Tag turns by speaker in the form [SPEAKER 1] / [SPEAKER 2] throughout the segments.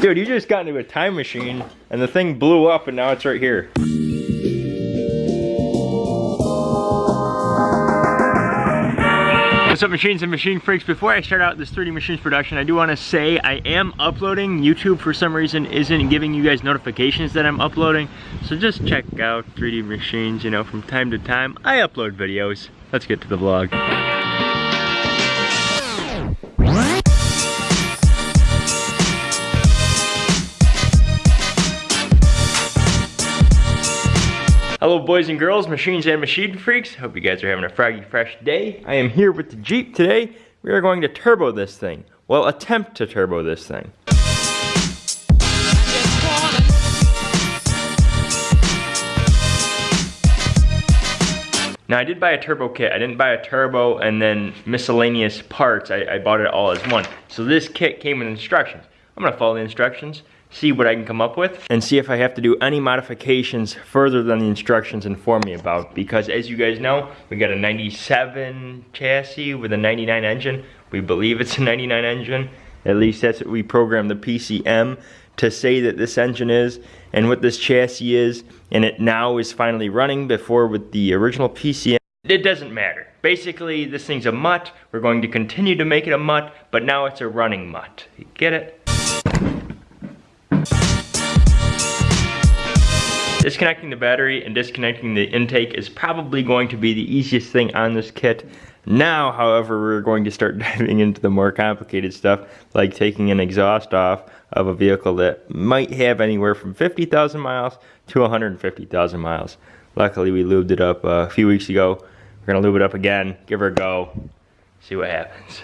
[SPEAKER 1] Dude, you just got into a time machine and the thing blew up and now it's right here. What's up machines and machine freaks? Before I start out this 3D Machines production, I do want to say I am uploading. YouTube for some reason isn't giving you guys notifications that I'm uploading. So just check out 3D Machines, you know, from time to time. I upload videos. Let's get to the vlog. Hello boys and girls, machines and machine freaks. Hope you guys are having a froggy fresh day. I am here with the Jeep today. We are going to turbo this thing. Well, attempt to turbo this thing. Now I did buy a turbo kit. I didn't buy a turbo and then miscellaneous parts. I, I bought it all as one. So this kit came with instructions. I'm gonna follow the instructions see what I can come up with, and see if I have to do any modifications further than the instructions inform me about. Because as you guys know, we got a 97 chassis with a 99 engine. We believe it's a 99 engine. At least that's what we programmed the PCM to say that this engine is and what this chassis is. And it now is finally running before with the original PCM. It doesn't matter. Basically, this thing's a mutt. We're going to continue to make it a mutt, but now it's a running mutt. You get it? Disconnecting the battery and disconnecting the intake is probably going to be the easiest thing on this kit. Now, however, we're going to start diving into the more complicated stuff, like taking an exhaust off of a vehicle that might have anywhere from 50,000 miles to 150,000 miles. Luckily, we lubed it up uh, a few weeks ago. We're gonna lube it up again, give her a go, see what happens.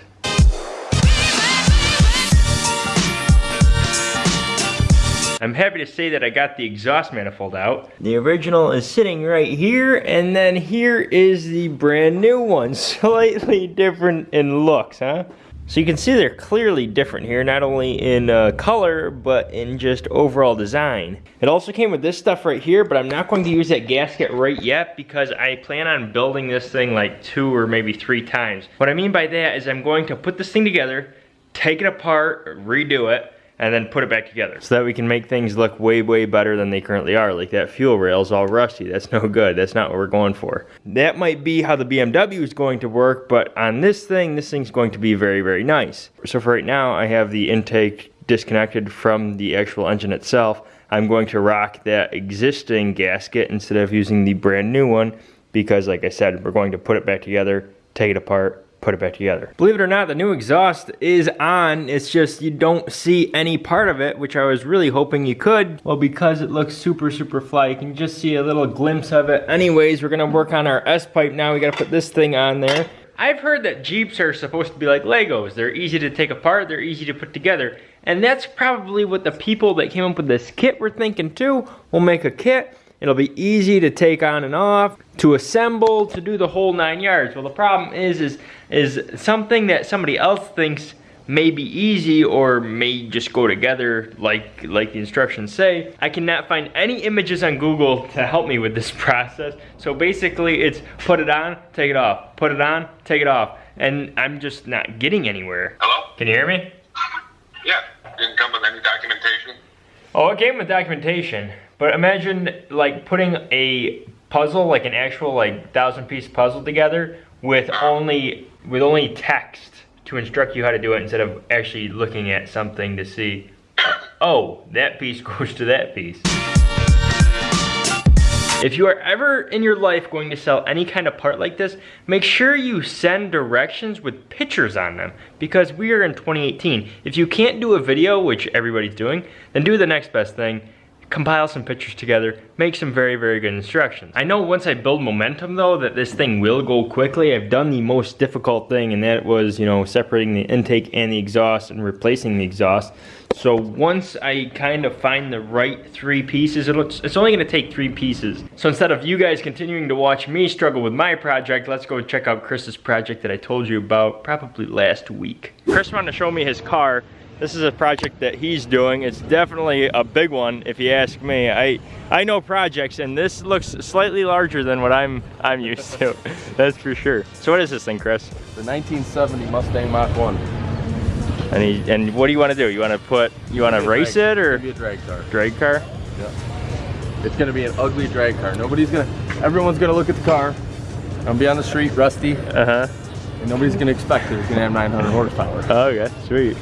[SPEAKER 1] I'm happy to say that I got the exhaust manifold out. The original is sitting right here, and then here is the brand new one. Slightly different in looks, huh? So you can see they're clearly different here, not only in uh, color, but in just overall design. It also came with this stuff right here, but I'm not going to use that gasket right yet because I plan on building this thing like two or maybe three times. What I mean by that is I'm going to put this thing together, take it apart, redo it, and then put it back together so that we can make things look way, way better than they currently are. Like that fuel rail is all rusty. That's no good. That's not what we're going for. That might be how the BMW is going to work, but on this thing, this thing's going to be very, very nice. So for right now, I have the intake disconnected from the actual engine itself. I'm going to rock that existing gasket instead of using the brand new one because like I said, we're going to put it back together, take it apart, put it back together. Believe it or not, the new exhaust is on. It's just you don't see any part of it, which I was really hoping you could. Well, because it looks super, super fly, you can just see a little glimpse of it. Anyways, we're gonna work on our S-pipe now. We gotta put this thing on there. I've heard that Jeeps are supposed to be like Legos. They're easy to take apart, they're easy to put together. And that's probably what the people that came up with this kit were thinking too. We'll make a kit, It'll be easy to take on and off, to assemble, to do the whole nine yards. Well, the problem is, is, is something that somebody else thinks may be easy or may just go together like like the instructions say. I cannot find any images on Google to help me with this process. So basically it's put it on, take it off, put it on, take it off. And I'm just not getting anywhere.
[SPEAKER 2] Hello?
[SPEAKER 1] Can you hear me? Uh-huh.
[SPEAKER 2] Yeah. Didn't come with any documentation?
[SPEAKER 1] Oh, it came with documentation. But imagine like putting a puzzle, like an actual like thousand piece puzzle together with only with only text to instruct you how to do it instead of actually looking at something to see, oh, that piece goes to that piece. If you are ever in your life going to sell any kind of part like this, make sure you send directions with pictures on them because we are in 2018. If you can't do a video, which everybody's doing, then do the next best thing compile some pictures together, make some very, very good instructions. I know once I build momentum though, that this thing will go quickly. I've done the most difficult thing and that was, you know, separating the intake and the exhaust and replacing the exhaust. So once I kind of find the right three pieces, it's only gonna take three pieces. So instead of you guys continuing to watch me struggle with my project, let's go check out Chris's project that I told you about probably last week. Chris wanted to show me his car this is a project that he's doing. It's definitely a big one, if you ask me. I I know projects, and this looks slightly larger than what I'm I'm used to. That's for sure. So what is this thing, Chris?
[SPEAKER 3] The 1970 Mustang Mach 1.
[SPEAKER 1] And he, and what do you want to do? You want to put, you want to race
[SPEAKER 3] drag-
[SPEAKER 1] it or
[SPEAKER 3] be a drag car.
[SPEAKER 1] drag car? Yeah.
[SPEAKER 3] It's gonna be an ugly drag car. Nobody's gonna, everyone's gonna look at the car. I'll be on the street, rusty,
[SPEAKER 1] Uh huh.
[SPEAKER 3] and nobody's gonna expect it. It's gonna have 900 horsepower.
[SPEAKER 1] Oh, okay, sweet.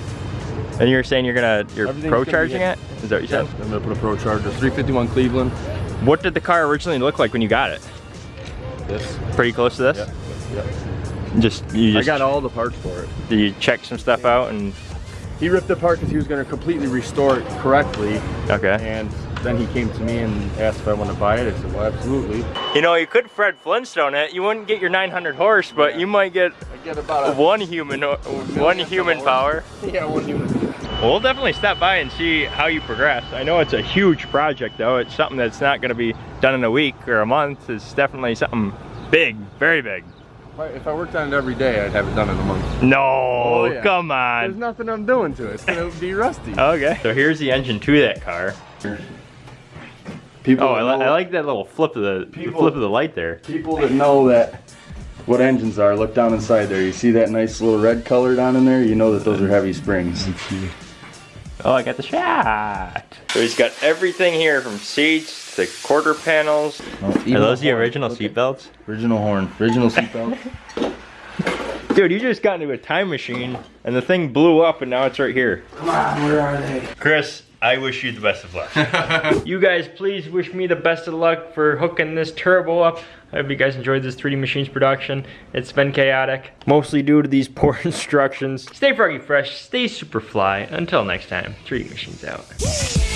[SPEAKER 1] And you're saying you're gonna, you're pro charging it? Is that what you
[SPEAKER 3] Yeah,
[SPEAKER 1] said?
[SPEAKER 3] I'm gonna put a Pro Charger, 351 Cleveland.
[SPEAKER 1] What did the car originally look like when you got it?
[SPEAKER 3] This.
[SPEAKER 1] Pretty close to this?
[SPEAKER 3] Yep.
[SPEAKER 1] Just, you
[SPEAKER 3] I got all the parts for it.
[SPEAKER 1] you check some stuff out and,
[SPEAKER 3] He ripped it apart because he was gonna completely restore it correctly,
[SPEAKER 1] okay.
[SPEAKER 3] and then he came to me and asked if I wanted to buy it. I said, well, absolutely.
[SPEAKER 1] You know, you could Fred Flintstone it. You wouldn't get your 900 horse, but you might get
[SPEAKER 3] I get about
[SPEAKER 1] one human, uh, one human power.
[SPEAKER 3] yeah, one unit.
[SPEAKER 1] Well, we'll definitely stop by and see how you progress. I know it's a huge project though. It's something that's not gonna be done in a week or a month. It's definitely something big, very big.
[SPEAKER 3] If I, worked on it every day, I'd have it done in a month.
[SPEAKER 1] No,
[SPEAKER 3] Oh, yeah.
[SPEAKER 1] come on.
[SPEAKER 3] There's nothing I'm doing to it. It's gonna be rusty.
[SPEAKER 1] Okay. So here's the engine to that car.
[SPEAKER 3] People
[SPEAKER 1] Oh, I, li I like that little flip of the, the flip of the light there.
[SPEAKER 3] People that know that what engines are, look down inside there. You see that nice little red color down in there? You know that those are heavy springs.
[SPEAKER 1] Oh, I got the shot. So he's got everything here from seats to quarter panels. Are those the original seatbelts?
[SPEAKER 3] Original horn. Original seatbelt.
[SPEAKER 1] Dude, you just got into a time machine and the thing blew up and now it's right here.
[SPEAKER 3] Come on, where are they?
[SPEAKER 1] Chris, I wish you the best of luck. you guys, please wish me the best of luck for hooking this turbo up. I hope you guys enjoyed this 3D Machines production. It's been chaotic, mostly due to these poor instructions. Stay froggy fresh, stay super fly. Until next time, 3D Machines out.